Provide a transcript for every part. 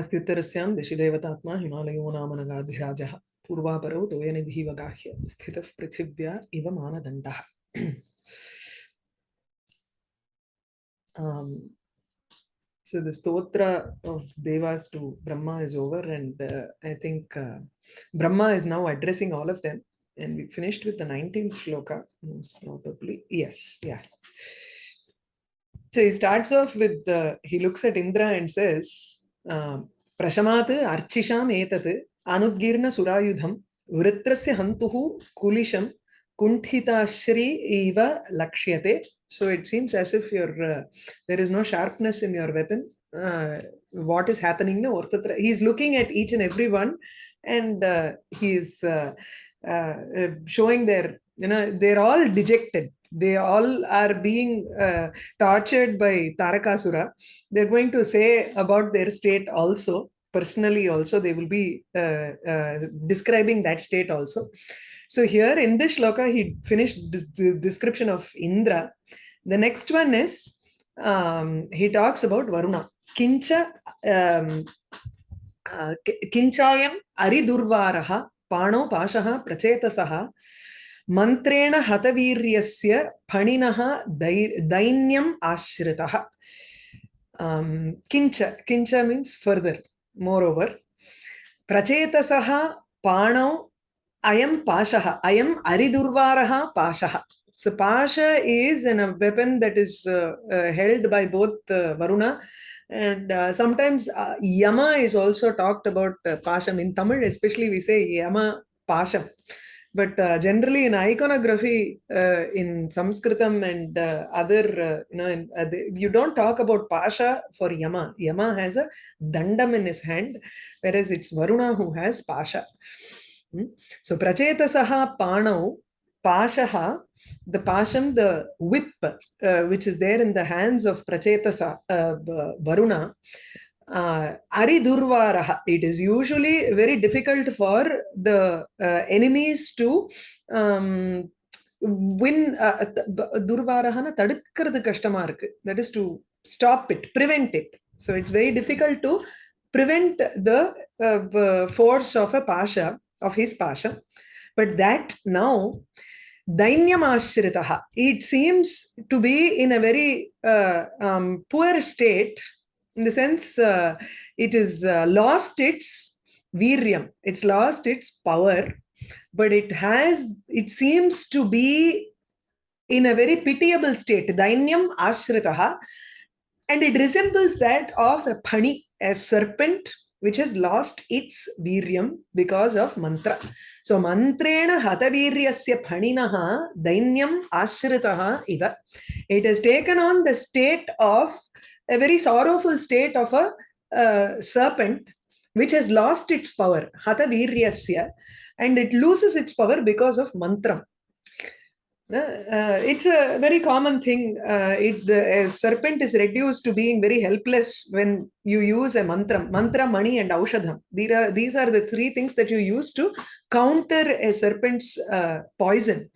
अस्त्युत्तरस्यां दिशिदेवतात्मा हिमालयो नाम नगाधिराजः पूर्वापरौ तोयनिधिव गाह्य स्थितः पृथिव्या इव मानदण्डः um, so the stotra of devas to brahma is over and uh, i think uh, brahma is now addressing all of them and we finished with the 19th shloka most probably yes yeah so he starts off with the he looks at indra and says प्रशमात् अर्चिषाम् एतत्। अनुद्गीर्णसुरायुधं वृत्रस्य हन्तुः कुलिशं कुण्ठिताश्री इव लक्ष्यते। So it seems as if your there is no sharpness in your weapon what is no न ही तत्र he is looking at each and every one and he is showing there there all dejected they all are being uh, tortured by Tarakasura. They're going to say about their state also, personally also, they will be uh, uh, describing that state also. So here in this shloka, he finished this, description of Indra. The next one is, um, he talks about Varuna. Kincha, um, uh, Kinchayam Aridurvaraha Pano Pashaha Prachetasaha मन्त्रेण हतवीर्यस्य फणिनः दै दैन्यम् आश्रितः किञ्च किञ्च means further मोर् over प्रचेतसः पाणौ अयं पाशः अयम् अरिदुर्वारः पाशः So Pasha is in a weapon that is uh, uh, held by both uh, Varuna and uh, sometimes uh, Yama is also talked about uh, Pasham. In Tamil especially we say Yama Pasham. But uh, generally in iconography uh, in sanskritam and uh, other uh, you know in, uh, the, you don't talk about pasha for yama yama has a dandam in his hand whereas it's varuna who has pasha hmm? so prachetasaha panau pashaha the pasham the whip uh, which is there in the hands of prachetasa varuna uh, Aridurvaraha. It is usually very difficult for the uh, enemies to um, win. Uh, Durvarahana tadukkaradu kashtamā irukku. That is to stop it, prevent it. So it's very difficult to prevent the uh, force of a pasha, of his pasha. But that now, Dainyam Ashritaha, it seems to be in a very uh, um, poor state in the sense uh, it is uh, lost its viryam, it's lost its power, but it has, it seems to be in a very pitiable state, dainyam ashritaha, and it resembles that of a pani, a serpent which has lost its viryam because of mantra. So mantrena hataviryasya phaninaha dainyam ashritaha iva. It has taken on the state of a very sorrowful state of a uh, serpent which has lost its power, hata viryasya, and it loses its power because of mantra. Uh, it's a very common thing. Uh, it, the serpent is reduced to being very helpless when you use a mantra. Mantra, mani, and aushadham. These are, these are the three things that you use to counter a serpent's uh, poison.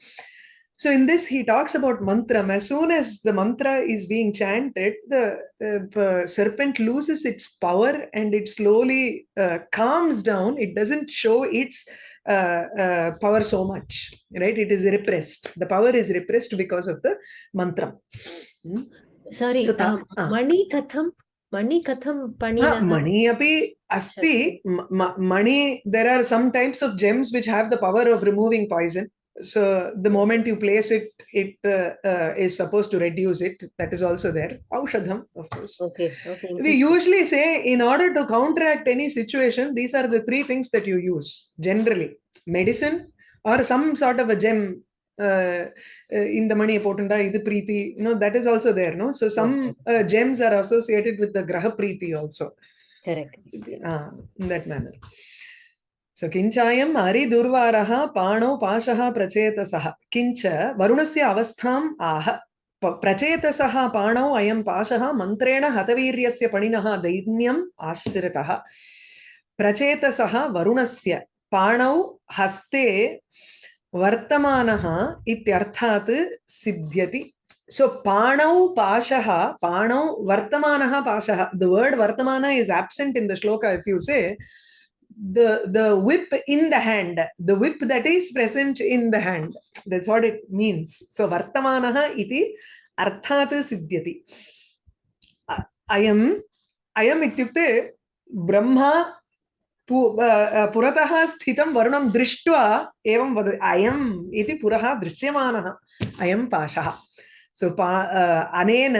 So in this, he talks about mantra. As soon as the mantra is being chanted, the uh, serpent loses its power and it slowly uh, calms down. It doesn't show its uh, uh power so much, right? It is repressed. The power is repressed because of the mantra. Hmm? Sorry, so, um, mani katham Mani katham pani? Mani api asti. Mani, there are some types of gems which have the power of removing poison so the moment you place it it uh, uh, is supposed to reduce it. That is also there. Aushadham of course. Okay okay. We usually say in order to counteract any situation these are the three things that you use generally. Medicine or some sort of a gem uh, uh in the money potunda idu preeti you know that is also there no? So some okay. Uh, gems are associated with the graha uh, So किञ्चायम् अरिदुर्वारः पाणौ पाशः प्रचेतसः किञ्च वरुणस्य अवस्थाम् आह प्रचेतसः पाणौ अयं पाशः मन्त्रेण हतवीर्यस्य पणिनः दैन्यम् आश्रितः प्रचेतसः वरुणस्य पाणौ हस्ते वर्तमानः इत्यर्थात् सिद्ध्यति So Panau Pashaha, Panau Vartamanaha Pashaha. The word Vartamana is absent in the shloka. If you say the the whip in the hand, the whip that is present in the hand. That's what it means. So Vartamanaha iti arthat siddhyati. Ayam ayam ityukte Brahma पुरतः स्थितं वर्णं दृष्ट्वा एवं वद अयम् इति पुरः दृश्यमानः अयं पाशः सो पा अनेन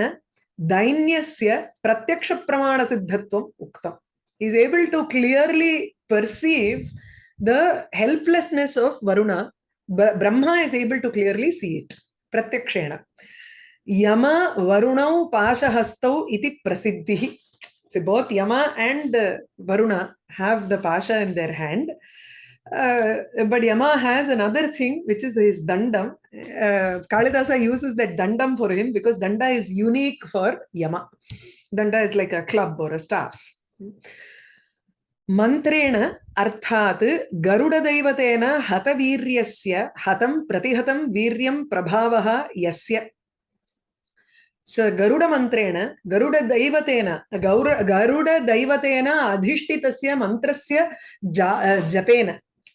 दैन्यस्य प्रत्यक्षप्रमाणसिद्धत्वम् उक्तम् is able to clearly perceive the helplessness of Varuna. Brahma is able to clearly see it. Pratyakshena. Yama Varunau Pashahastau iti prasiddhihi. So both Yama and Varuna have the Pasha in their hand. Uh, but Yama has another thing, which is his dandam. Uh, Kalidasa uses that dandam for him because danda is unique for Yama. Danda is like a club or a staff. मन्त्रेण अर्थात् गरुडदैवतेन हतवीर्यस्य हतं प्रतिहतं वीर्यं प्रभावः यस्य। स गरुडमन्त्रेण, गरुडदैवतेन, गौर, गरुडदैवतेन अधिष्ठितस्य मन्त्रस्य जपेन।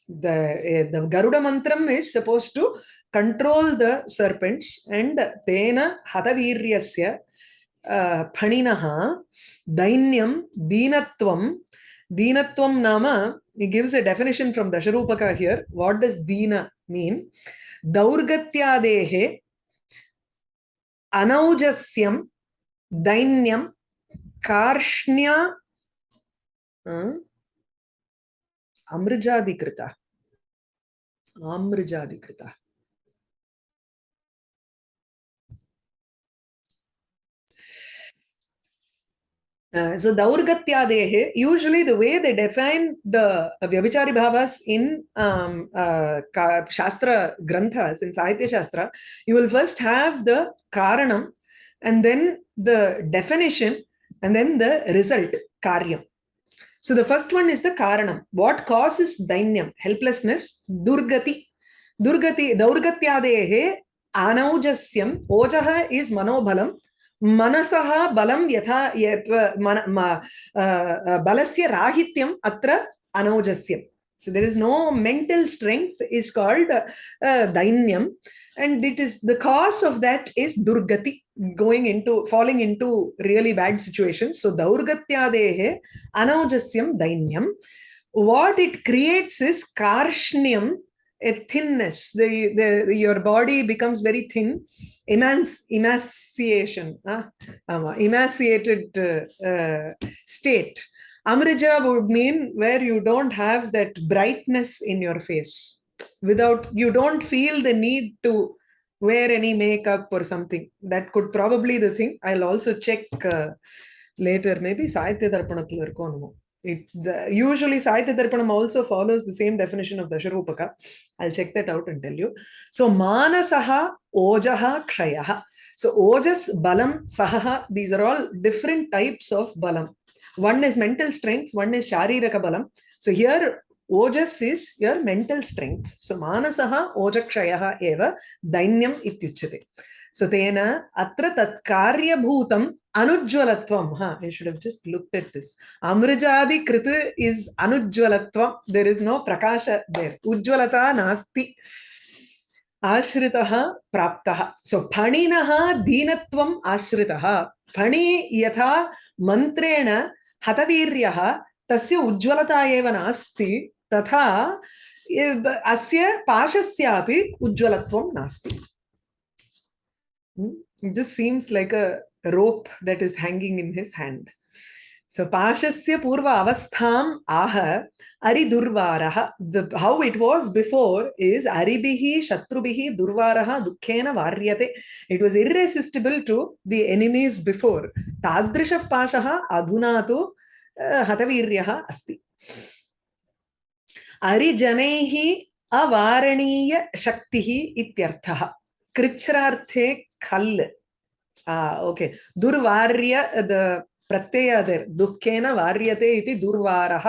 The the garuda mantram is supposed to control the serpents and फणिनः दैन्यं दीनत्वं दीनत्वं नाम he gives a definition from dasharupaka here what does deena mean daurgatyadehe anaujasyam dainyam karshnya uh, amrjadikrita amrjadikrita Uh, so Daurgatyadehe, usually the way they define the uh, Vyabhichari Bhavas in um, uh, Shastra Granthas, in Sahitya Shastra, you will first have the Karanam and then the definition and then the result, Karyam. So the first one is the karanam. What causes dainyam, helplessness? Durgati. Durgati, daurgatyadehe anaujasyam. Ojaha is manobhalam. Manasaha balam yatha balasya rahityam atra anaujasyam. So there is no mental strength is called uh, dainyam. And it is the cause of that is durgati going into falling into really bad situations so daurgatyadehe anaujasyam dainyam what it creates is karshnyam a thinness the, the your body becomes very thin Emanci emaciation uh, emaciated uh, uh, state amrija would mean where you don't have that brightness in your face without you don't feel the need to wear any makeup or something. That could probably the thing. I'll also check uh, later. Maybe Sahitya Darpanathil. It, the, usually Sahitya Darpanam also follows the same definition of Dasharupaka. I'll check that out and tell you. So Manasaha Ojaha Kshayaha. So Ojas, Balam, Sahaha, these are all different types of Balam. One is mental strength, one is Shariraka Balam. So here Ojas is your mental strength. So manasaha ojakshayaha eva dainyam ityuchate. So tena atra tat karyabhutam anujwalatvam. Ha, I should have just looked at this. Amrajadi krita is anujwalatvam. There is no prakasha there. Ujwalata nasti. आश्रितः प्राप्तः सो फणिनः दीनत्वम् आश्रितः फणि यथा मन्त्रेण हतवीर्यः तस्य उज्ज्वलता एव नास्ति तथा अस्य पाशस्यापि उज्ज्वलत्वं नास्ति just seems like a rope that is hanging in his hand so pashasya purva avastham aha aridurvaraha the how it was before is aribihi shatrubihi durvaraha dukkhena varyate it was irresistible to the enemies before tadrisha pashaha adhuna tu hataviryah asti अरिजनैः अवारणीय शक्तिः इत्यर्थः कृच्छ्रार्थे खल् okay दुर्वार्य Pratyaya there दुःखेन वार्यते इति दुर्वारः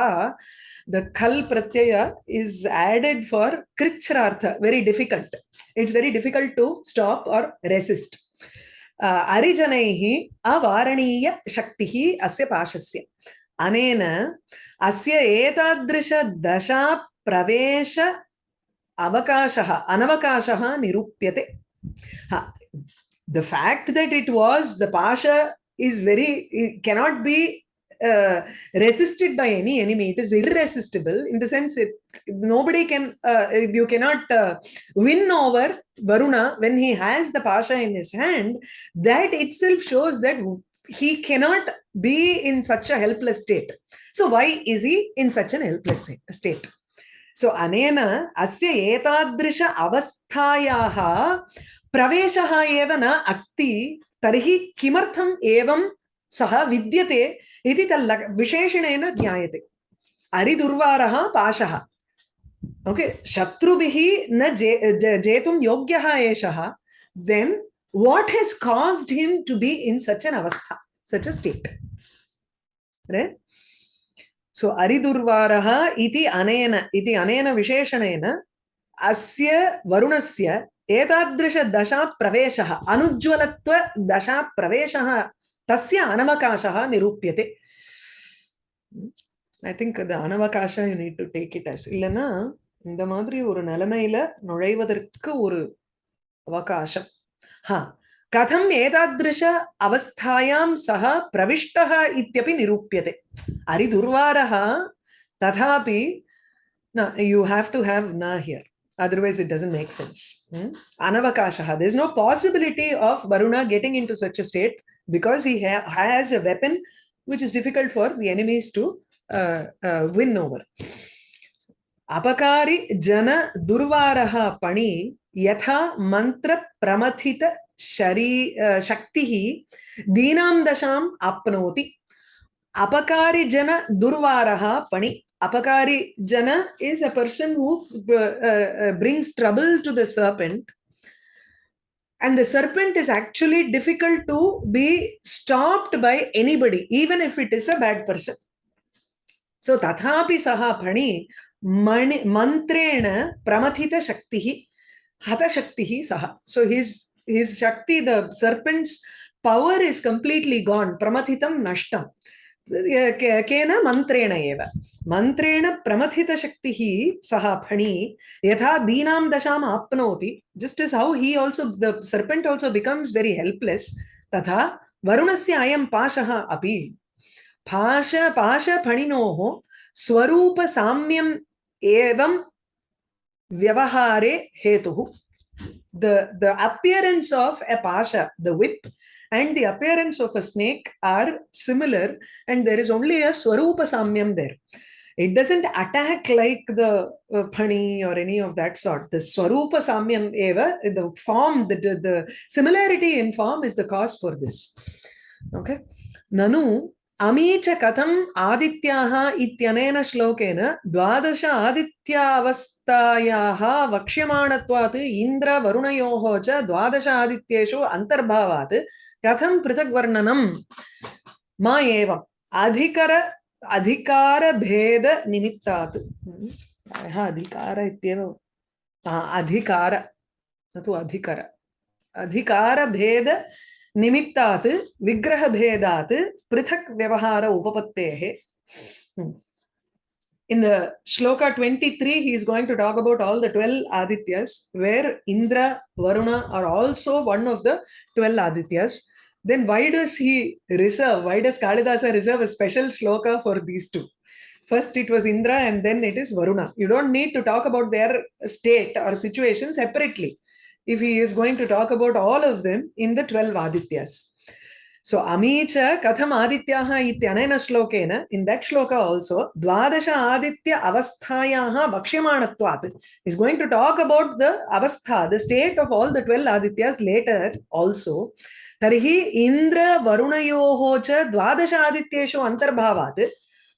the khal pratyaya is added for krichrartha very difficult it's very difficult to stop or resist uh, अरिजनैः अवारणीयशक्तिः अस्य पाशस्य अनेन अस्य एतादृशदशा प्रवेश अवकाशः अनवकाशः निरूप्यते the fact that it was the pasha is very cannot be uh, resisted by any enemy. It is irresistible in the sense it nobody can uh, you cannot uh, win over varuna when he has the pasha in his hand. That itself shows that he cannot be in such a helpless state. So why is he in such an helpless state? So anena asya etadrisha avasthayaah प्रवेशः न अस्ति, तर्हि किमर्थम् एवं सः विद्यते इति तल्ल विशेषणेन ज्ञायते। अरिदुर्वारः पाशः। ओके, शत्रुभिः न जे जेतुं योग्यः एषः, then what has caused him to be in such अवस्था, सच् अ स्टेट्। सो, अरिदुर्वारः इति अनेन इति अनेन विशेषणेन, अस्य वरुणस्य एतादृशदशाप्रवेशः अनुज्ज्वलत्वदशाप्रवेशः तस्य अनवकाशः निरूप्यते ஐ திங்க் அது அனவகாஷா you need to take it as இல்லைன்னா இந்த மாதிரி ஒரு நிலைமையில நுழைவதற்கு ஒரு அவகாசம் ஹா கதம் ஏதாதிருஷ அவஸ்தாயாம் சக பிரவிஷ்டः இत्यपि நிரூப்यते அரிதுர்வாரः ததாபி யூ ஹாவ் டு ஹாவ் ந here otherwise it doesn't make sense hmm? anavakasha there's no possibility of varuna getting into such a state because he ha has a weapon which is difficult for the enemies to uh, uh, win over अपकारी जन दुर्वारः पणि यथा मंत्र प्रमथित शरी शक्तिः दीनां दशाम् आप्नोति अपकारी जन दुर्वारः पणि apakari jana is a person who uh, uh, brings trouble to the serpent. And the serpent is actually difficult to be stopped by anybody even if it is a bad person. So tathapi saha pani mani mantrena pramathita shaktihi hata shaktihi saha. So his his shakti the serpent's power is completely gone pramathitam nashtam केन मन्त्रेण एव। मन्त्रेण प्रमथितशक्तिः सः फणी, यथा दीनां दशाम् आप्नोति। Just is how he also the serpent also becomes very helpless तथा वरुणस्य अयं पाशः अपि। पाश, पाशफणिनोः स्वरूपसाम्यम् एवं व्यवहारे हेतुः। The the appearance of a pasha, the whip and the appearance of a snake are similar and there is only a swarupa samyam there. It doesn't attack like the uh, pani or any of that sort. The swarupa samyam eva the form the, the, the similarity in form is the cause for this. Okay? Nanu अमीच कथम् आदित्याः इत्यनेन श्लोकेन द्वादश आदित्यावस्थायाः वक्ष्यमाणत्वात् इन्द्रवरुणयोः च द्वादश आदित्येषु अन्तर्भावात् कथं पृथग्वर्णनं मा एवम्? अधिकर, अधिकारभेदनिमित्तात्। प्रायः अधिकार इत्येव। अधिकार। न तु अधिकर। अधिकारभेद निमित्तात् विग्रहभेदात् पृथक् व्यवहार उपपत्तेः in the shloka 23 he is going to talk about all the 12 adityas where indra varuna are also one of the 12 adityas then why does he reserve why does kalidasa reserve a special shloka for these two first it was indra and then it is varuna you don't need to talk about their state or situation separately if he is going to talk about all of them in the 12 adityas. So Amicha Katham Adityaha ityanena shlokena, in that shloka also, Dvadasha Aditya Avasthayaha Vakshyamanatvāt. He's going to talk about the Avastha, the state of all the 12 Adityas later also. Tarihi Indra Varunayoho cha Dvadasha Adityeshu Antarbhavat.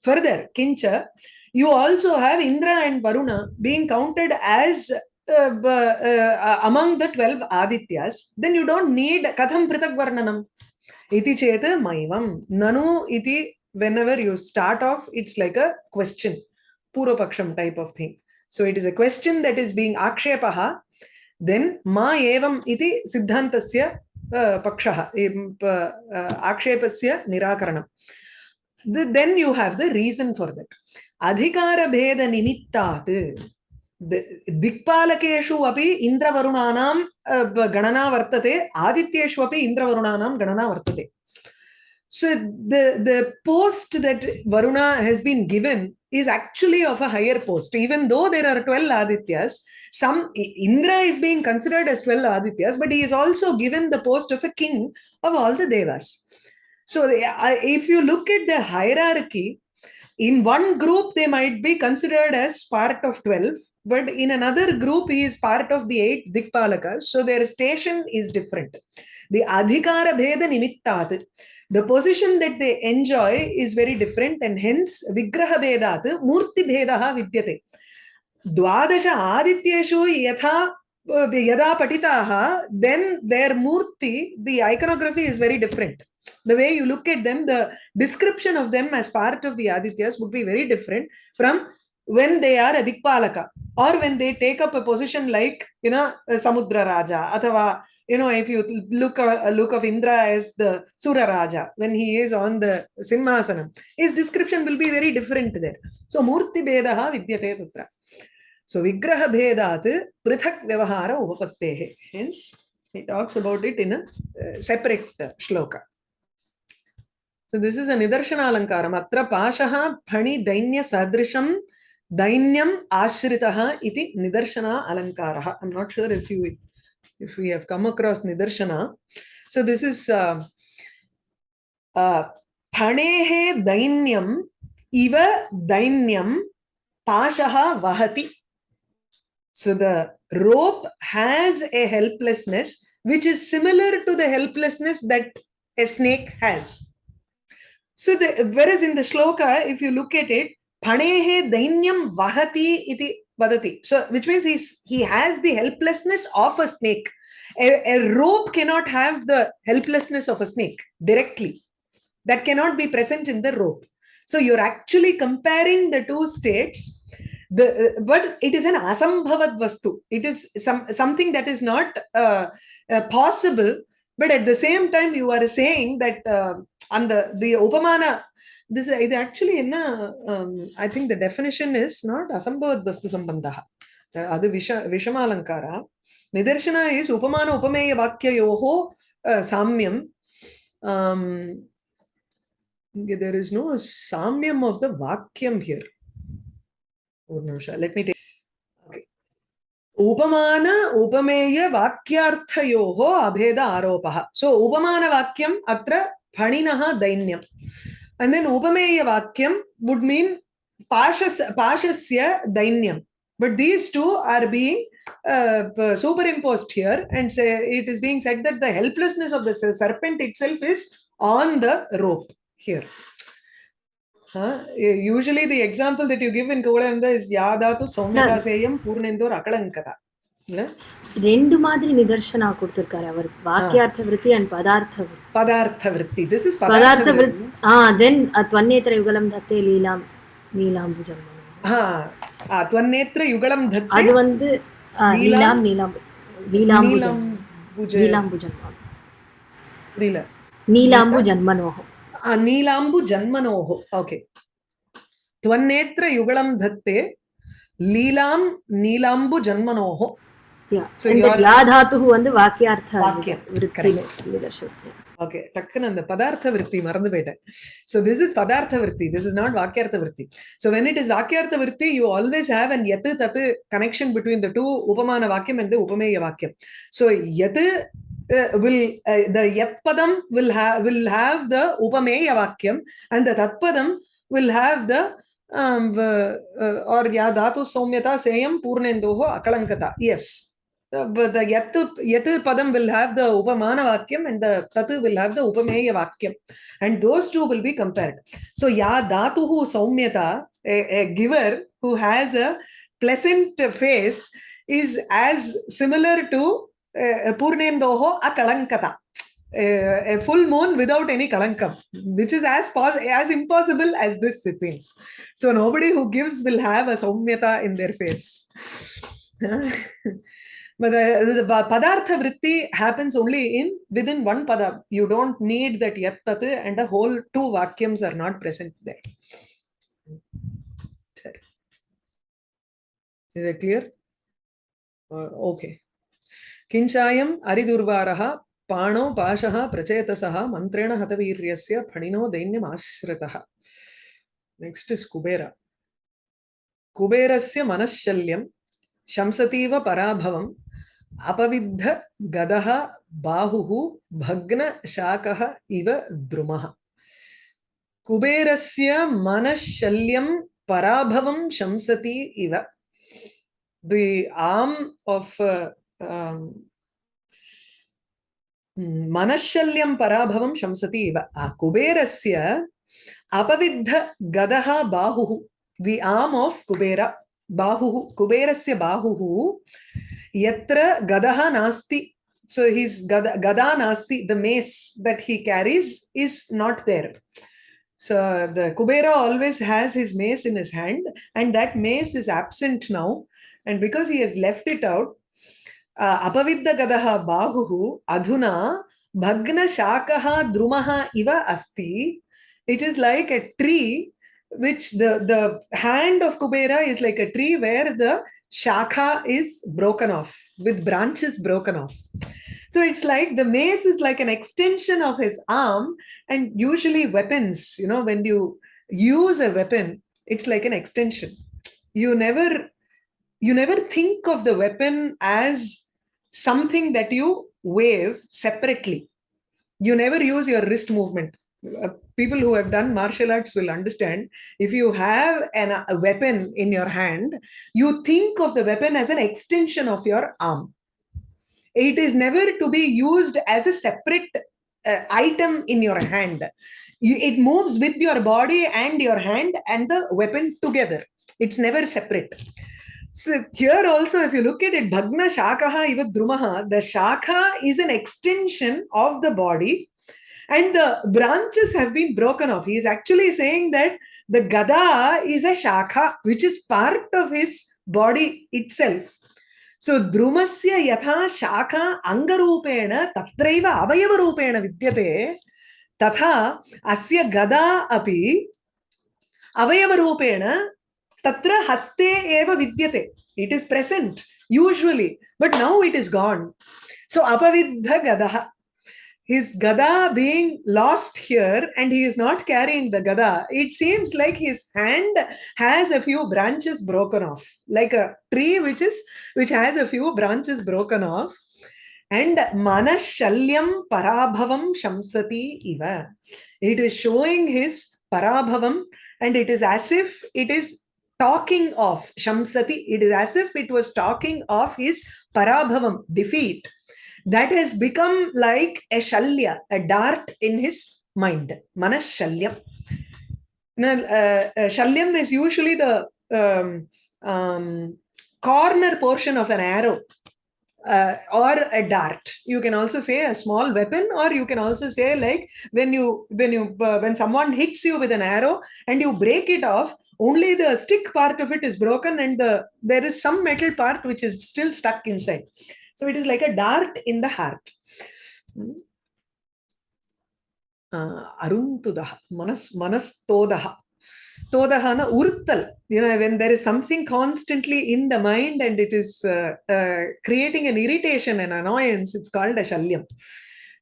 Further, Kincha, you also have Indra and Varuna being counted as uh, uh among the 12 Adityas, then you don't need Katham Prithak Varnanam. Iti chet maivam. Nanu iti, whenever you start off, it's like a question, Purvapaksham type of thing. So it is a question that is being akshepaha. Then ma evam iti siddhantasya uh, pakshaha, uh, akshepasya nirakaranam. The, then you have the reason for that. Adhikara bheda nimittat. दिक्पालकेषु अपि इन्द्रवरुणानां गणना वर्तते। आदित्येषु अपि इन्द्रवरुणानां गणना वर्तते। So the the post that Varuna has been given is actually of a higher post even though are are twelve Adityas some Indra is being considered as twelve Adityas but is also given the post of a king of all the devas so if you look it the hierarchy in one group they might be considered as part of 12 but in another group he is part of the eight dikpalakas. So their station is different. The adhikara bheda nimittat the position that they enjoy is very different and hence vigraha bhedat murti bhedaha vidyate. Dwadasha adityeshu yatha yada patitaha then their murti the iconography is very different. The way you look at them the description of them as part of the adityas would be very different from when they are a dikpalaka or when they take up a position like you know samudra raja athava you know if you look a look of indra as the sura raja when he is on the simhasanam his description will be very different there. So murti bedaha vidyate tatra so vigraha bhedat prithak vyavahara upapattehe hence he talks about it in a uh, separate uh, shloka. So this is a nidarshana alankaram atra pashaha phani dainya sadrisham दैन्यम् आश्रितः इति निदर्शना अलङ्कारः I am not sure if you if you have come across निदर्शना so this is फणेः दैन्यम् इव दैन्यं पाशः वहति so the rope has a helplessness which is similar to the helplessness that a snake has so the whereas in the shloka if you look at it phanehe dainyam vahati iti vadati. So which means he's he has the helplessness of a snake. A, a rope cannot have the helplessness of a snake directly. That cannot be present in the rope. So you're actually comparing the two states. The uh, but it is an asambhavad vastu. It is some something that is not uh, uh, possible. But at the same time you are saying that uh, on the the upamana this இது actually என்ன I think the definition is not அசம்பவத் வஸ்து சம்பந்தா அது விஷ விஷமாலங்காரா Nidarshana is உபமான உபமேய வாக்கியோகோ சாமியம் இங்கே there is no சாமியம் ஆஃப் த வாக்கியம் ஹியர் ஒரு நிமிஷம் லெட் மீ டேக் उपमान उपमेय वाक्यार्थयोः अभेद आरोपः सो so, उपमानवाक्यम् अत्र फणिनः दैन्यम् and then upameya vakyam would mean pashas pashasya dainyam. But these two are being uh, superimposed here and say it is being said that the helplessness of the serpent itself is on the rope here. Uh, usually the example that you give in Kuvalayananda is yadatu saumyadaseyam purnendur akalankata ரெண்டு மாதிரி நிதர்சனா கொடுத்திருக்காரு அவர் வாக்கியார்த்த விருத்தி and பதார்த்த விருத்தி பதார்த்த விருத்தி this is பதார்த்த விருத்தி ஆ தென் त्वन्नेत्र யுகலம் தத்தே லீலாம் நீலாம்புஜம் ஆ त्वन्नेत्र யுகலம் தத்தே அது வந்து லீலாம் நீலாம் லீலாம்புஜம் லீலாம்புஜம் புரியல நீலாம்பு ஜன்மனோஹோ நீலாம்பு ஜன்மனோஹோ ஓகே त्वन्नेत्र युगलं धत्ते लीलां नीलाम्बु जन्मनोः धातुः வந்து வாக்கியார்த்த வாக்கியம் ஓகே டக்குன்னு அந்த பதார்த்த விருத்தி மறந்து போயிட்டேன். ஸோ திஸ் இஸ் பதார்த்த விருத்தி. திஸ் இஸ் நாட் வாக்கியார்த்த விருத்தி. ஸோ வென் இட் இஸ் வாக்கியார்த்த விருத்தி யூ ஆல்வேஸ் ஹேவ் அண்ட் எத்து தத்து கனெக்ஷன் பிட்வீன் த டூ உபமான வாக்கியம் அண்ட் உபமேய வாக்கியம். ஸோ எது will uh, the yat padam will have will have the upameya vakyam and the tat padam will have the um, uh, uh, or ya dhatu saumyata seyam purnendoho akalankata yes. But the yat yat padam will have the upamana vakyam and the tatu will have the upameya vakyam and those two will be compared so ya dhatuhu saumyata a, a giver who has a pleasant face is as similar to uh, purnendoho akalankata uh, a full moon without any kalankam, which is as as impossible as this, it seems. So nobody who gives will have a saumyata in their face. But the, the pa- padartha vritti happens only in within one pada. You don't need that yat tat and the whole two vakyams are not present there. Is it clear? Uh, okay. किञ्चायम् अरिदुर्वारः पाणौ पाशः प्रचेतसः मन्त्रेण हतवीर्यस्य फणिनो दैन्यमाश्रितः next is Kubera कुबेरस्य मनश्शल्यं शंसतीव पराभवम् अपविद्ध गदः बाहुः भग्नशाकः इव द्रुमः। कुबेरस्य मनश्शल्यं पराभवं शंसति इव। Of uh, um, मनश्शल्यं पराभवं शंसति इव। कुबेरस्य अपविद्ध गदः बाहुः। The arm of कुबेर बाहुः कुबेरस्य बाहुः Yatra Gadaha Nasti. So his Gada, Gada Nasti, the mace that he carries is not there. So the Kubera always has his mace in his hand and that mace is absent now. And because he has left it out, uh, Apavidda Gadaha Bahuhu Adhuna Bhagna Shakaha Drumaha Iva Asti. It is like a tree which the, the hand of Kubera is like a tree where the shakha is broken off with branches broken off. So it's like the mace is like an extension of his arm and usually weapons you know when you use a weapon it's like an extension. You never you never think of the weapon as something that you wave separately. You never use your wrist movement. Uh, people who have done martial arts will understand if you have an, a weapon in your hand you think of the weapon as an extension of your arm. It is never to be used as a separate uh, item in your hand. You, it moves with your body and your hand and the weapon together. It's never separate. So here also if you look at it bhagna shakaha iva drumaha the shaka is an extension of the body and the branches have been broken off. He is actually saying that the Gada is a Shakha, which is part of his body itself. So Drumasya yatha Shakha Angarupena tatraiva avayavarupena vidyate tatha asya Gada api avayavarupena tatra haste eva vidyate. It is present usually, but now it is gone. So apavidha gadaha his gada being lost here and he is not carrying the gada it seems like his hand has a few branches broken off like a tree which is which has a few branches broken off. And manashalyam parabhavam shamsati iva. It is showing his parabhavam and it is as if it is talking of shamsati. It is as if it was talking of his parabhavam defeat that has become like a shalya, a dart in his mind. Manas shalyam. Now, uh, uh, shalyam is usually the um, um, corner portion of an arrow uh, or a dart. You can also say a small weapon, or you can also say like when you when you uh, when someone hits you with an arrow and you break it off, only the stick part of it is broken and the there is some metal part which is still stuck inside. So it is like a dart in the heart. Uh, Aruntudah, manas, manas todaha. Todahana uruttal. You know, when there is something constantly in the mind and it is uh, uh, creating an irritation and annoyance, it's called a shalyam.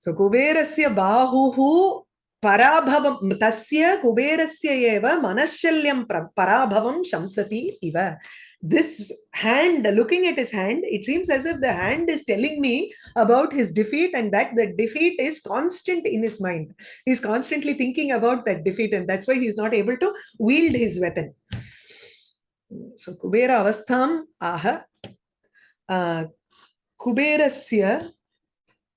So kuberasya bahuhu parabhavam tasya kuberasya eva manashalyam parabhavam shamsati iva this hand looking at his hand it seems as if the hand is telling me about his defeat and that the defeat is constant in his mind. He's constantly thinking about that defeat and that's why he's not able to wield his weapon. So kubera avastham aha uh, kuberasya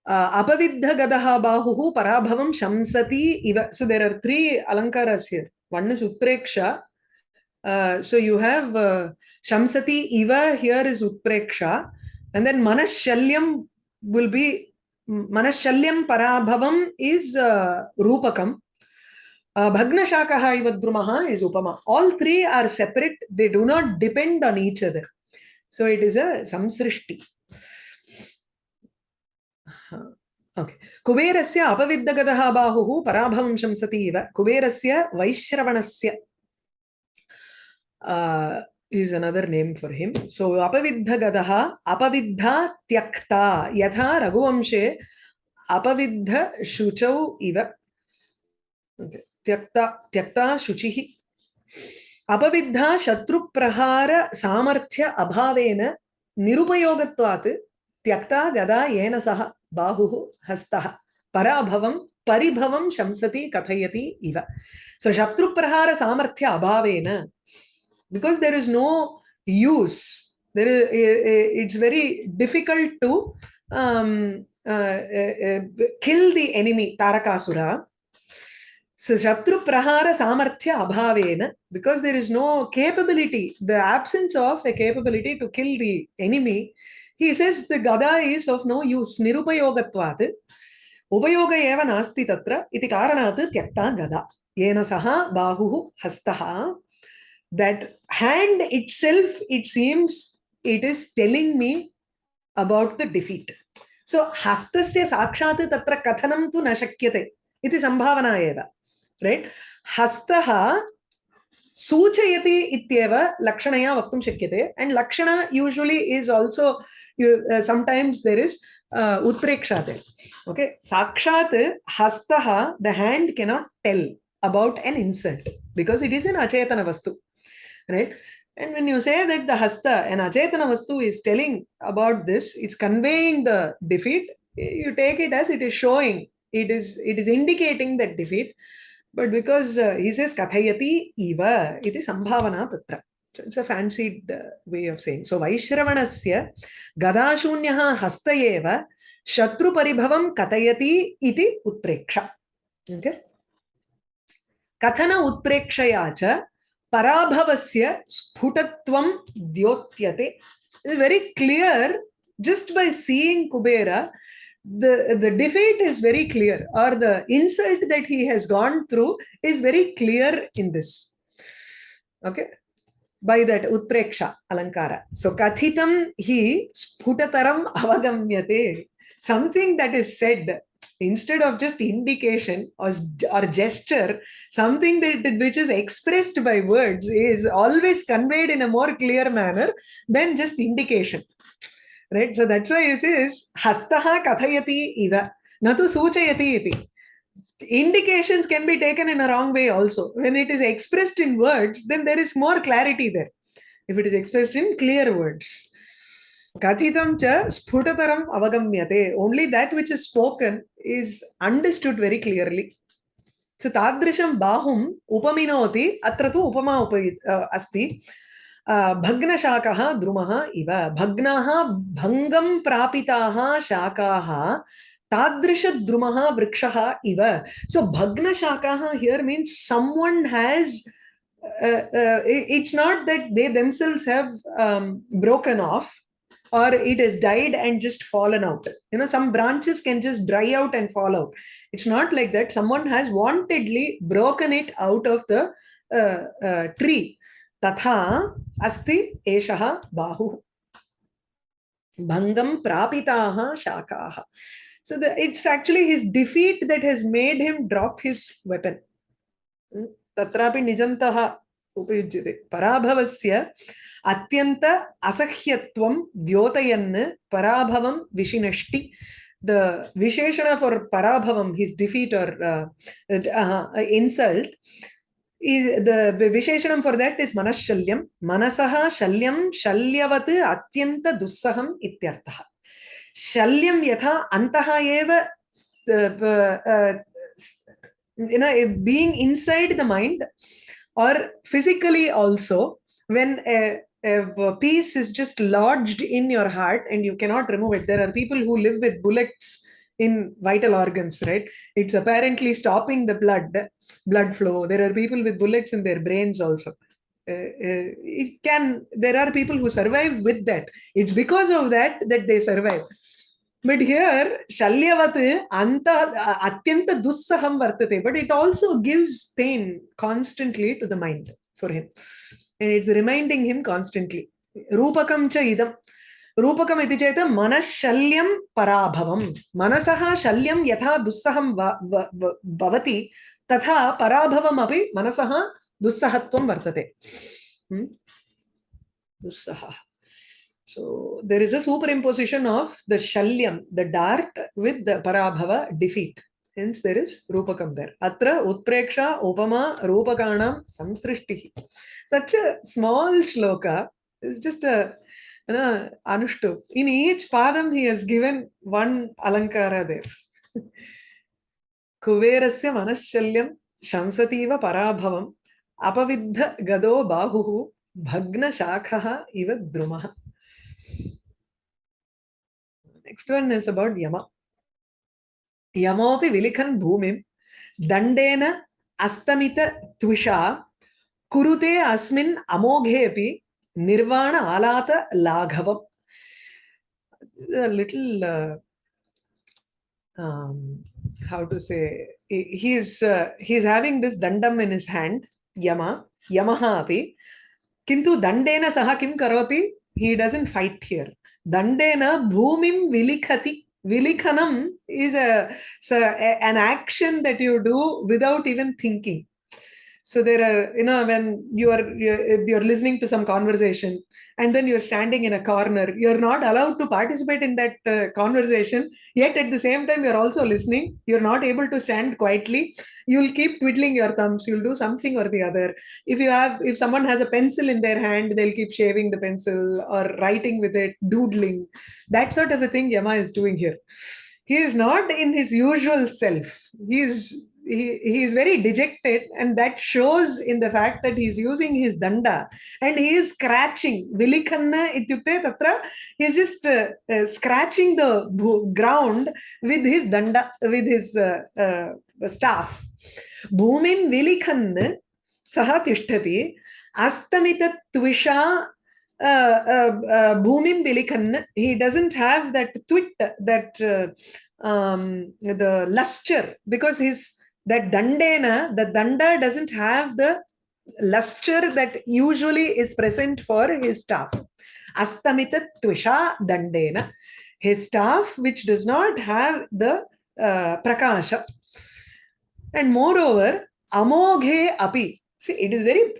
uh, apavidha gadaha bahuhu parabhavam shamsati iva so there are three alankaras here. One is utpreksha uh, so you have uh, Shamsati Iva here is Utpreksha, and then Manashalyam will be Manashalyam Parabhavam is uh, Rupakam. Uh, Bhagnashakaha Ivadrumaha is Upama. All three are separate, they do not depend on each other. So it is a Samsrishti. Okay कुबेरस्य अपविद्धगतः बाहुः पराभवं शंसति इव कुबेरस्य वैश्रवणस्य uh, is another name for him. So apaviddhagadaha apaviddha tyakta yatha raghuvamshe apaviddha shuchau iva. Okay. Tyakta tyakta shuchihi. अपविद्धा शत्रुप्रहार सामर्थ्य अभावेन निरुपयोगत्वात् त्यक्ता गदा येन सह बाहुः हस्तः पराभवं परिभवं शंसति कथयति इव सो शत्रुप्रहार सामर्थ्य अभावेन because there is no use. There is, eh, eh, it's very difficult to um, uh, uh, kill the enemy, Tarakasura. So, Shatru Prahara Samarthya Abhavena, because there is no capability, the absence of a capability to kill the enemy, he says the gada is of no use, nirupayogatvat, upayoga eva nasti tatra, iti karanat tyakta gada, yena saha bahuhu hastaha, that hand itself, it seems it is telling me about the defeat. So, hastasya sakshat tatra kathanam tu na shakyate. Iti sambhavana eva. Right? Hastaha suchayati ityeva lakshanaya vaktum shakyate. And lakshana usually is also, uh, sometimes there is uh, utpreksha there. Okay? Sakshat hastaha, the hand cannot tell about an insult because it is an achetana vastu. Right? And when you say that the hasta, an achetana vastu is telling about this, it's conveying the defeat, you take it as it is showing, it is it is indicating that defeat. But because uh, he says kathayati eva, it is sambhavana tatra. So it's a fancied uh, way of saying. So Vaishravanasya gadashunyaha hasta eva shatru paribhavam kathayati iti utpreksha. Okay? Kathana utprekshaya cha parabhavasya sphutatvam dyotyate is very clear just by seeing kubera the the defeat is very clear or the insult that he has gone through is very clear in this okay by that utpreksha alankara so kathitam hi sphutataram avagamyate something that is said instead of just indication or, or gesture, something that which is expressed by words is always conveyed in a more clear manner than just indication. Right? So that's why it says hastaha kathayati iva, natu suchayati iti. Indications can be taken in a wrong way also. When it is expressed in words, then there is more clarity there. If it is expressed in clear words. Kathitam cha sputataram avagamyate. Only that which is spoken is understood very clearly. So tadrisham bahum upaminoti atra tu upama upa uh, asti. भग्नशाकः द्रुमः इव भग्नाः भङ्गं प्रापिताः शाकाः तादृशद्रुमः वृक्षः इव so भग्नशाकाः here means someone has uh, uh, it's not that they themselves have um, broken off or it has died and just fallen out. You know some branches can just dry out and fall out. It's not like that. Someone has wantedly broken it out of the uh, uh, tree. Tatha asti eshaha bahu. Bhangam prapitaha shakaha so the, it's actually his defeat that has made him drop his weapon. Hmm? Tatrapi nijantaha upayujyate. Parabhavasya अत्यन्त असह्यत्वं द्योतयन् पराभवं विशिनष्टि defeat or uh, uh, insult is the visheshanam for that is manashalyam manasaha shalyam shalyavat atyanta dussaham ityartha shalyam yatha antaha eva uh, you know being inside the mind or physically also when a, a piece is just lodged in your heart and you cannot remove it. There are people who live with bullets in vital organs right? It's apparently stopping the blood blood flow. There are people with bullets in their brains also. Uh, uh, it can there are people who survive with that. It's because of that that they survive. But here shalyavat anta atyanta dussaham vartate but it also gives pain constantly to the mind for him and it's reminding him constantly rupakam cha idam रूपकम् इति चेत् मनःशल्यं पराभवं मनसः शल्यं यथा दुस्सहं व- व- व- भवति तथा पराभवमपि मनसः दुस्सहत्वं वर्तते Hmm? दुस्सहः So there is a superimposition of the shalyam, the dart with the parabhava defeat. Hence there is rupakam there. Atra utpreksha upama rupakanam samsrishtihi. Such a small shloka is just a you know, anushtu. In each padam he has given one alankara there. कुबेरस्य मनःशल्यं शंसतीव पराभवम् अपविद्ध गदो बाहुः भग्नशाखः इव द्रुमः Next one is about Yama. Yamopi bhumim dandena astamita tvisha kurute asmin amoghepi nirvana alata laghavam. A little, uh, um, how to say, he- he's, uh, he's having this dandam in his hand, Yama, Yamaha api. Kintu dandena saha kim karoti? He doesn't fight here. Dandena bhumim vilikhati. Vilikhanam is a, a- an action that you do without even thinking. So there are, you know, when you are you're, you're listening to some conversation and then you're standing in a corner, you're not allowed to participate in that uh, conversation. Yet at the same time, you're also listening. You're not able to stand quietly. You'll keep twiddling your thumbs. You'll do something or the other if you have if someone has a pencil in their hand they'll keep shaving the pencil or writing with it doodling that sort of a thing yama is doing here he is not in his usual self he is he, he is very dejected and that shows in the fact that he's using his danda and he is scratching. Vilikhanna ityukte tatra he's just uh, uh, scratching the ground with his danda with his uh, uh staff. Bhumim vilikhann saha tishtati astamita twisha uh, uh, bhumim vilikhann he doesn't have that twit that um, the luster because his that dandena the danda doesn't have the luster that usually is present for his staff. Astamitatvisha dandena his staff which does not have the uh, prakasha. And moreover amoghe api. See it is very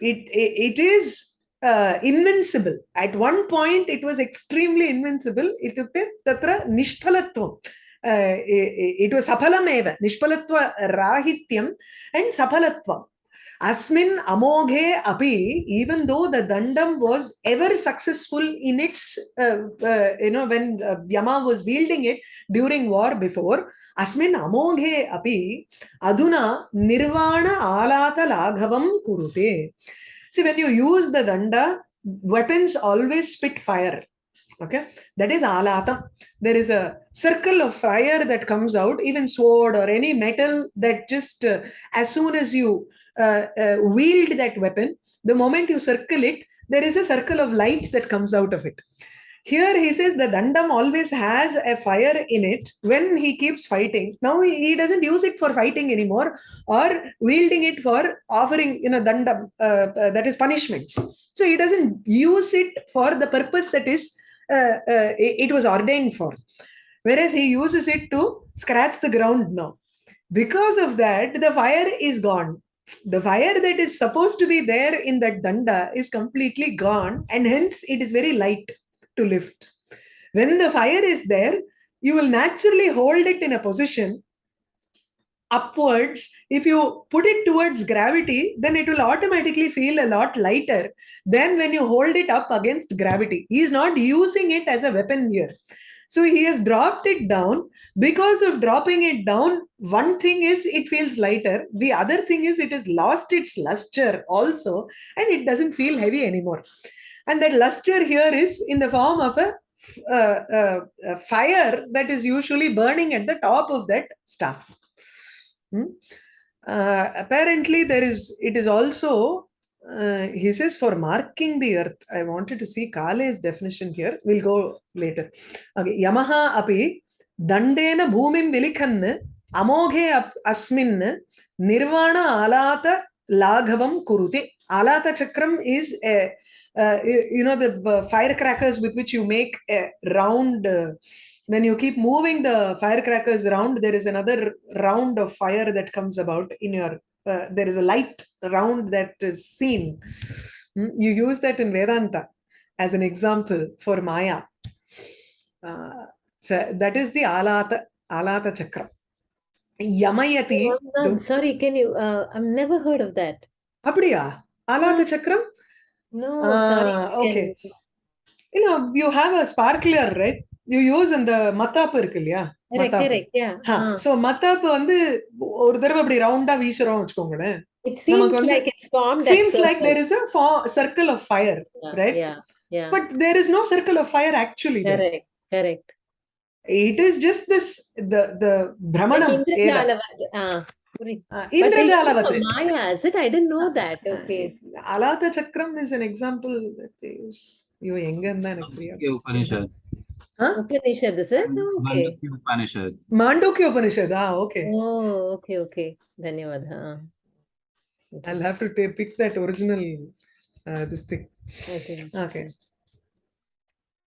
it it, it is uh, invincible. At one point it was extremely invincible. Itukte tatra nishpalatvam uh, saphalameva nishpalatva rahityam and saphalatvam asmin amoghe api even though the dandam was ever successful in its uh, uh, you know when uh, yama was wielding it during war before asmin amoghe api aduna nirvana alata laghavam kurute see when you use the danda weapons always spit fire okay? That is alatam there is a circle of fire that comes out even sword or any metal that just uh, as soon as you uh, uh, wield that weapon the moment you circle it there is a circle of light that comes out of it. Here he says the dandam always has a fire in it when he keeps fighting. Now he, he doesn't use it for fighting anymore or wielding it for offering you know dandam uh, uh, that is punishments. So he doesn't use it for the purpose that is Uh, uh, it, it was ordained for. Whereas he uses it to scratch the ground now. Because of that the fire is gone. The fire that is supposed to be there in that danda is completely gone and hence it is very light to lift. When the fire is there you will naturally hold it in a position upwards if you put it towards gravity then it will automatically feel a lot lighter than when you hold it up against gravity. He is not using it as a weapon here. So he has dropped it down. Because of dropping it down one thing is it feels lighter. The other thing is it has lost its luster also and it doesn't feel heavy anymore. And that luster here is in the form of a, uh, uh, a fire that is usually burning at the top of that stuff Hmm? Uh, apparently there is it is also uh, he says for marking the earth i wanted to see kale's definition here we'll go later okay yamaha api dandena bhumim vilikhann amoghe asmin nirvana alata laghavam kurute alata chakram is a uh, you, you know the uh, firecrackers with which you make a round uh, when you keep moving the firecrackers around, there is another round of fire that comes about in your, uh, there is a light round that is seen. Hmm? You use that in Vedanta as an example for Maya. Uh, so that is the Alata, Alata Chakra. Yamayati. Oh, no, sorry, can you, uh, I've never heard of that. Abdiya Alata hmm. Chakram? No, sorry. Uh, okay. You know, you have a sparkler, right? You use அந்த மத்தாப்பு இருக்கு இல்லையா so மத்தாப்பு வந்து ஒரு தடவை அப்படி ரவுண்டா வீசுறோம் வச்சுக்கோங்களேன். Seems like there is circle of fire right but there is no circle of fire actually correct it is just this the the பிரமணம் Indrajalavati. சக்கரம் is it? I ஐயோ எங்க இருந்தா எனக்கு புரியாது उपनिषद से उपनिषद मांडो की उपनिषद हाँ ओके ओके ओके धन्यवाद हाँ I'll have to take, pick that original uh, this thing. Okay. Okay.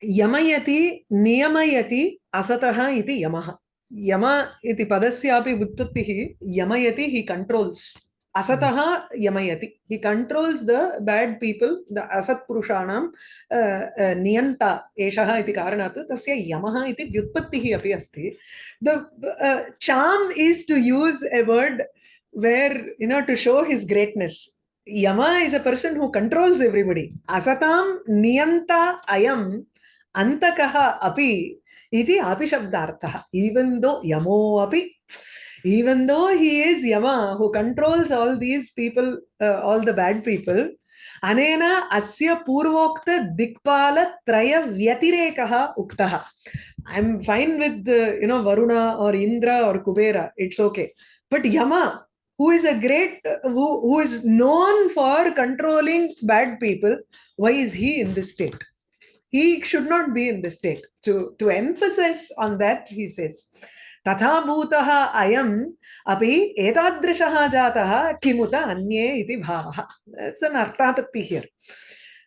यमयति नियमयति असतः इति यमः यम इति पदस्यापि व्युत्पत्तिः यमयति हि कंट्रोल्स कण्ट्रोल्स् असतः यमयति हि controls the bad people the असत्पुरुषाणां अ, अ, नियन्ता एषः इति कारणात् तस्य यमः इति व्युत्पत्तिः अपि अस्ति the चाम् is to use a word where you know to show his greatness Yama is a person who controls everybody. Asatam niyanta ayam antakaha api iti api shabdartha. Even though yamo api, even though he is Yama who controls all these people, uh, all the bad people, asya purvokta dikpala traya vyatirekaha uktaha. I'm fine with the, you know, Varuna or Indra or Kubera. It's okay. But Yama, who is a great who, who is known for controlling bad people why is he in this state he should not be in this state to to emphasize on that he says तथा भूतः अयम् अपि एतादृशः जातः किमुत अन्ये इति भावः an artapatti here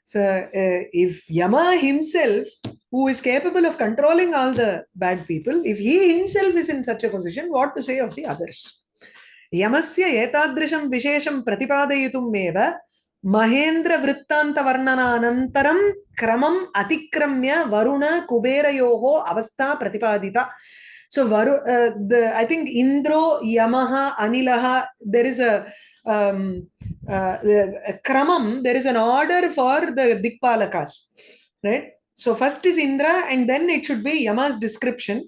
so uh, if yama himself who is capable of controlling all the bad people if he himself is in such a position what to say of the others यमस्य एतादृशं विशेषं प्रतिपादयितुम् एव महेन्द्रवृत्तान्तवर्णनानन्तरं क्रमम् अतिक्रम्य वरुण कुबेरयोः अवस्था प्रतिपादिता so varu uh, the i think indro yamaha anilaha there is a um uh, kramam there is an order for the dikpalakas right so first is indra and then it should be yama's description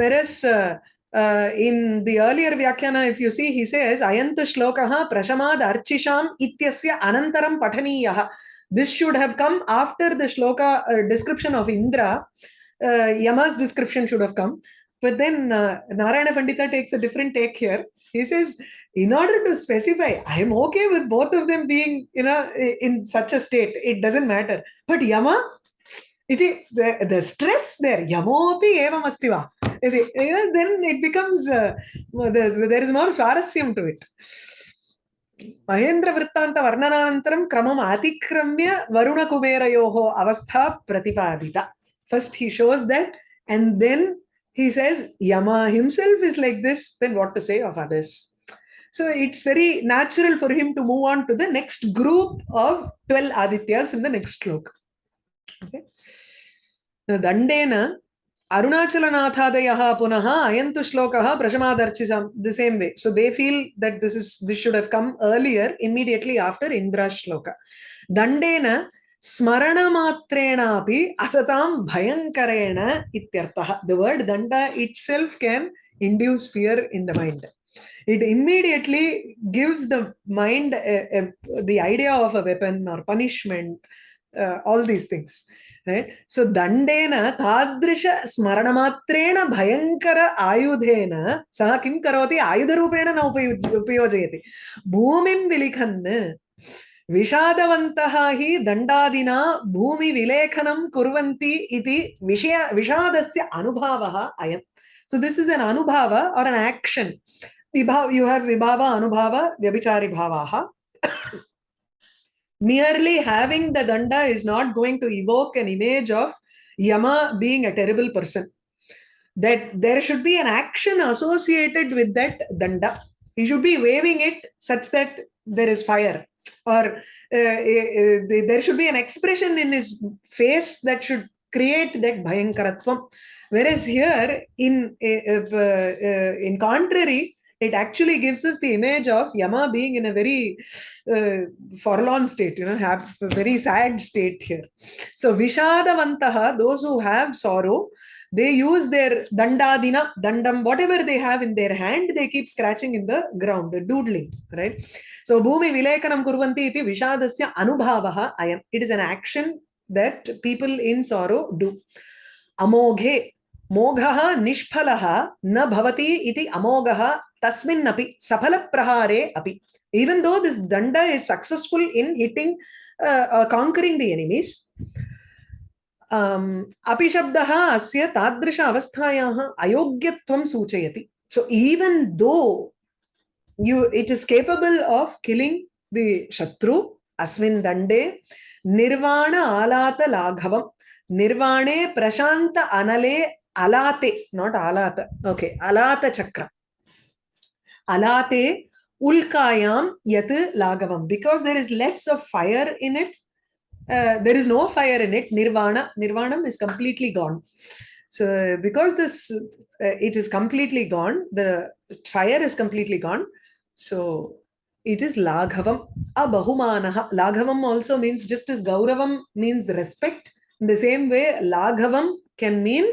whereas uh, uh, in the earlier Vyakhyana, if you see, he says, Ayantu shlokaha prashamad archisham ityasya anantaram pathaniyah. This should have come after the shloka uh, description of Indra. Uh, Yama's description should have come. But then uh, Narayana Pandita takes a different take here. He says, in order to specify, I am okay with both of them being, you know, in such a state. It doesn't matter. But Yama, iti, the, the stress there, Yamopi evam asti va. Iti, you know, then it becomes, uh, there, there is more swarasyam to it. महेन्द्रवृत्तान्त वर्णनानन्तरं क्रमम् अतिक्रम्य वरुणकुबेरयोः अवस्था प्रतिपादिता first he shows that and then he says Yama himself is like this, then what to say of others? So it's very natural for him to move on to the next group of 12 Adityas in the next slok. Okay. Dandena Arunachalanatha punaha ayantu shlokaha prashamadarchisam the same way. So they feel that this is this should have come earlier, immediately after Indra shloka. Dandena ஸ்மரணமாத்திரேனாபி அசதாம் பயங்கரேன இத்தியர்த்தா the word danda itself can induce fear in the mind it immediately gives the mind a, a, the idea of a weapon or punishment uh, all these things right so dandena tadrisha smaranamatrena bhayankara ayudhena saha kim karoti ayudharupena na upayojayati bhumim vilikhanna विषादवन्तः हि दण्डादिना भूमिविलेखनं कुर्वन्ति इति विषय विषादस्य अनुभावः अयम् so this is an anubhava or an action vibhava you have vibhava anubhava vyabhichari bhavaha merely having the danda is not going to evoke an image of yama being a terrible person that there should be an action associated with that danda he should be waving it such that there is fire or uh, uh, there should be an expression in his face that should create that bhayankaratvam. Whereas here in uh, uh, in contrary it actually gives us the image of yama being in a very uh, forlorn state you know have a very sad state here. So vishadavantaha those who have sorrow they use their dandadina dandam whatever they have in their hand they keep scratching in the ground doodling right so bhumi vilekanam kurvanti iti vishadasya anubhavaha ayam it is an action that people in sorrow do amoghe मोघः निष्फलः न भवति इति अमोघः तस्मिन्नपि सफलप्रहारे अपि even though this danda is successful in hitting uh, uh, conquering the enemies अपिशब्दः अस्य तादृश अवस्थायाः अयोग्यत्वं सूचयति. So even though you it is capable of killing the शत्रु, अस्मिन् दण्डे निर्वाण आलातलाघवं निर्वाणे प्रशान्त अनले अलाते नॉट आलात ओके अलातचक्रम् अलाते उल्कायां यत् लाघवं because there is less of fire in it uh, there is no fire in it. Nirvana nirvanam is completely gone. So because this uh, it is completely gone the fire is completely gone. So it is laghavam. Abahumanaha laghavam also means just as gauravam means respect. In the same way laghavam can mean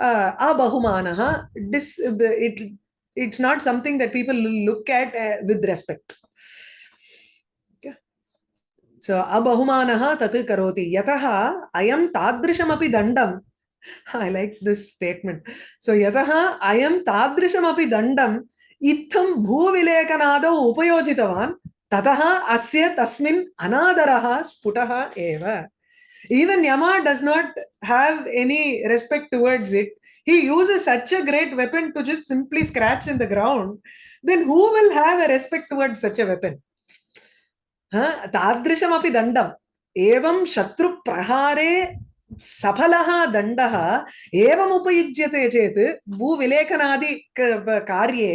uh, abahumanaha dis it it's not something that people look at uh, with respect so abahumanaha tat karoti yataha ayam tadrishamaphi dandam i like this statement so yataha ayam tadrishamaphi dandam इत्थं भूविलेखनादौ उपयोजितवान् ततः अस्य तस्मिन् अनादरः स्फुटः एव even yama does not have any respect towards it he uses such a great weapon to just simply scratch in the ground then who will have a respect towards such a weapon हा, तादृशमपि दण्डम्। एवं शत्रुप्रहारे सफलः दण्डः एवम् उपयुज्यते चेत् भूविलेखनादि कार्ये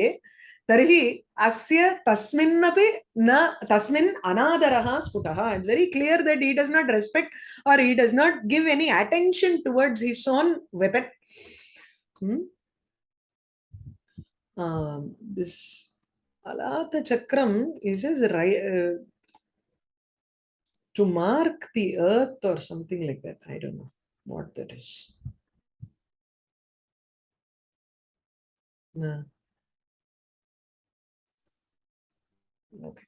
तर्हि अस्य तस्मिन्नपि न, तस्मिन् अनादरः स्फुटः। It very clear that he does not respect or he does not give any attention towards his own weapon this अलातचक्रम् is is to mark the earth or something like that i don't know what that is no okay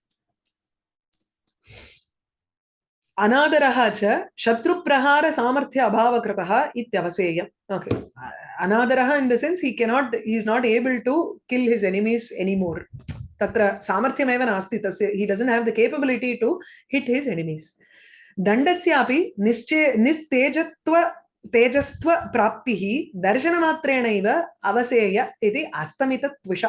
अनादरः च शत्रुप्रहारसामर्थ्य अभावकृतः इत्यवसेयम् okay अनादरः in the sense he cannot he is not able to kill his enemies एनिमोर् तत्र सामर्थ्यमेव नास्ति तस्य he doesn't have the capability to hit his enemies दण्डस्यापि निश्चे निस्तेजत्व तेजस्त्व प्राप्तिः दर्शनमात्रेणैव अवसेय इति अस्तमितत्विष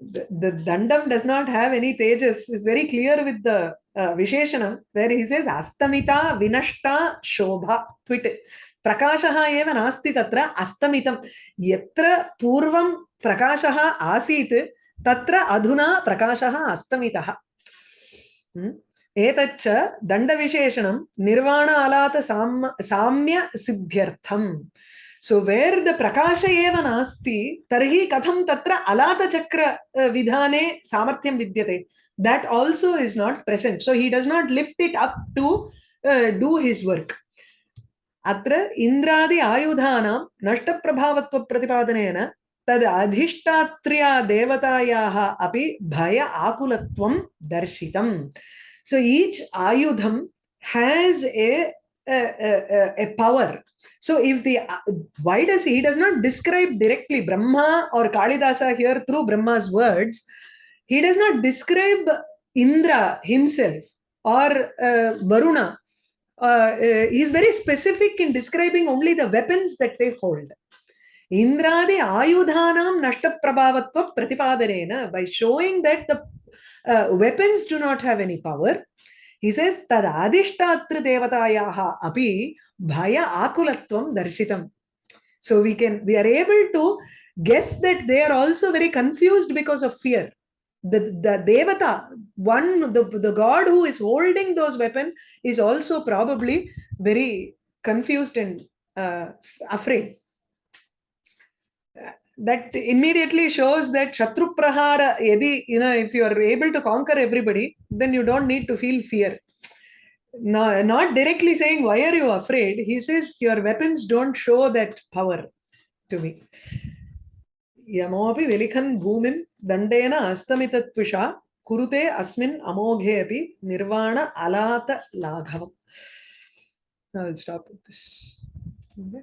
the, the dandam does not have any tejas is very clear with the uh, visheshanam where he says astamita vinashta shobha twit. प्रकाशः एव नास्ति तत्र अस्तमितं यत्र पूर्वं प्रकाशः आसीत् तत्र अधुना प्रकाशः अस्तमितः। हम्म? एतच्च अलात साम्य, साम्यसिद्ध्यर्थम्। सो वेर् द प्रकाश एव नास्ति, तर्हि कथं तत्र अलातचक्रविधाने सामर्थ्यं विद्यते? That also is not present so he does not lift it up to do his work अत्र इन्द्रादि आयुधानां नष्टप्रभावत्वप्रतिपादनेन तद् अधिष्ठात्र्या देवतायाः अपि भय आकुलत्वं दर्शितम् सो ईच् आयुधं has a, a, a, a power So if the why does he, he does not describe directly Brahma or Kalidasa here through Brahma's words, he does not describe Indra himself or uh, Varuna. Uh, uh, he is very specific in describing only the weapons that they hold. इंद्रादि आयुधानां नष्ट प्रभाव प्रतिपादनेन by showing that the weapons do not have any power he says तद भय आकुलत्वं दर्शितम्. So we can we are able to guess that they are also very confused because of fear The, the devata one the, the god who is holding those weapon is also probably very confused and uh, afraid. That immediately shows that Shatru Prahara, yadi, you know, if you are able to conquer everybody, then you don't need to feel fear. No, not directly saying, Why are you afraid? He says, Your weapons don't show that power to me. यमोऽपि विलिखन् भूमिं दण्डेन अस्तमितत्विषा कुरुते अस्मिन् अमोघे अपि निर्वाण अलात लाघवम् I'll stop with this. Okay.